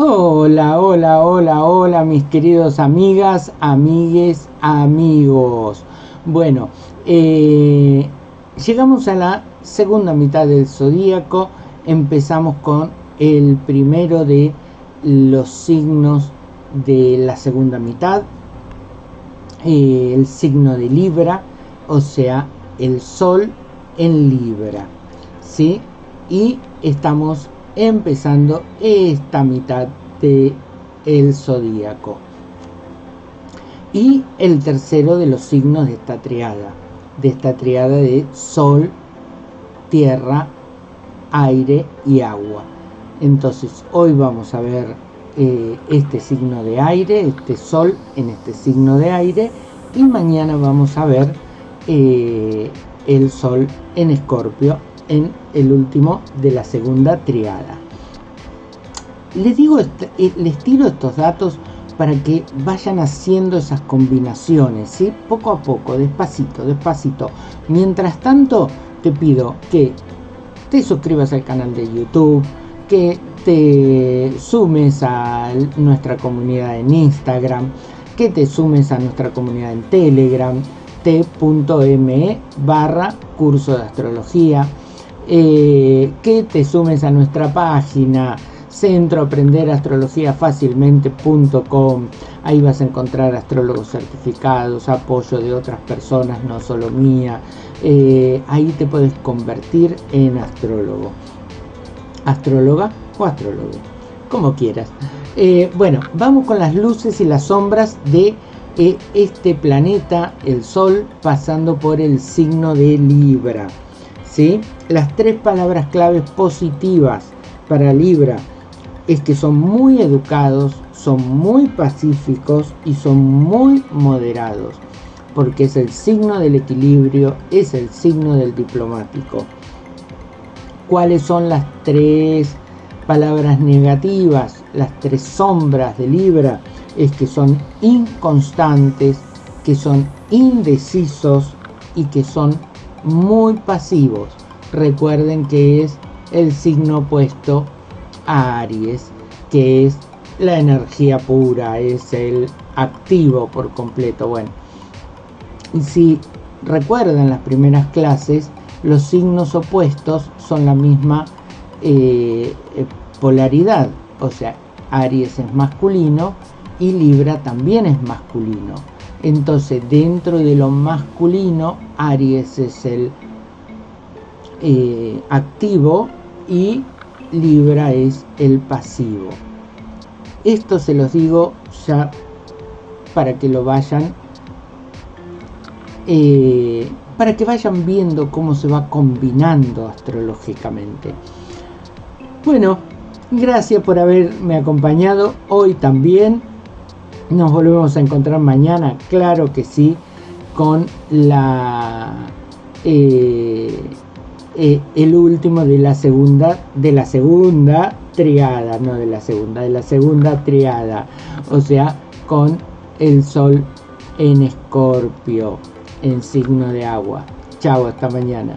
Hola, hola, hola, hola, mis queridos amigas, amigues, amigos. Bueno, eh, llegamos a la segunda mitad del zodíaco. Empezamos con el primero de los signos de la segunda mitad, eh, el signo de Libra, o sea, el Sol en Libra, ¿sí? Y estamos empezando esta mitad de el zodíaco. Y el tercero de los signos de esta triada, de esta triada de Sol, Tierra, Aire y Agua. Entonces hoy vamos a ver eh, este signo de aire, este Sol en este signo de aire y mañana vamos a ver eh, el Sol en Escorpio en el último de la segunda triada. Les digo, eh, les tiro estos datos para que vayan haciendo esas combinaciones, ¿sí? Poco a poco, despacito, despacito. Mientras tanto, te pido que te suscribas al canal de YouTube, que te sumes a nuestra comunidad en Instagram, que te sumes a nuestra comunidad en Telegram, t.me barra curso de astrología, eh, que te sumes a nuestra página centro aprender astrología fácilmente.com ahí vas a encontrar astrólogos certificados apoyo de otras personas no solo mía. Eh, ahí te puedes convertir en astrólogo. Astróloga o astrólogo como quieras. Eh, bueno vamos con las luces y las sombras de este planeta el sol pasando por el signo de libra ¿sí? las tres palabras claves positivas para libra es que son muy educados, son muy pacíficos y son muy moderados, porque es el signo del equilibrio, es el signo del diplomático. ¿Cuáles son las tres palabras negativas, las tres sombras de Libra? Es que son inconstantes, que son indecisos y que son muy pasivos. Recuerden que es el signo opuesto Aries, que es la energía pura, es el activo por completo. Bueno, y si recuerdan las primeras clases, los signos opuestos son la misma eh, eh, polaridad, o sea, Aries es masculino y Libra también es masculino. Entonces, dentro de lo masculino, Aries es el eh, activo y Libra es el pasivo. Esto se los digo ya para que lo vayan, eh, para que vayan viendo cómo se va combinando astrológicamente. Bueno, gracias por haberme acompañado hoy también. Nos volvemos a encontrar mañana, claro que sí, con la... Eh, eh, el último de la segunda de la segunda triada no de la segunda de la segunda triada o sea con el sol en escorpio en signo de agua. Chao hasta mañana